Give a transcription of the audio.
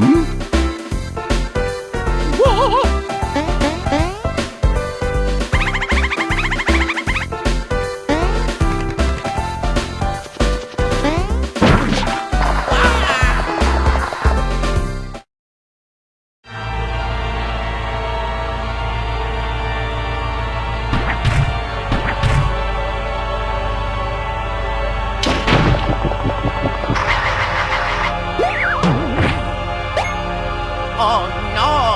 Hmm? Oh no!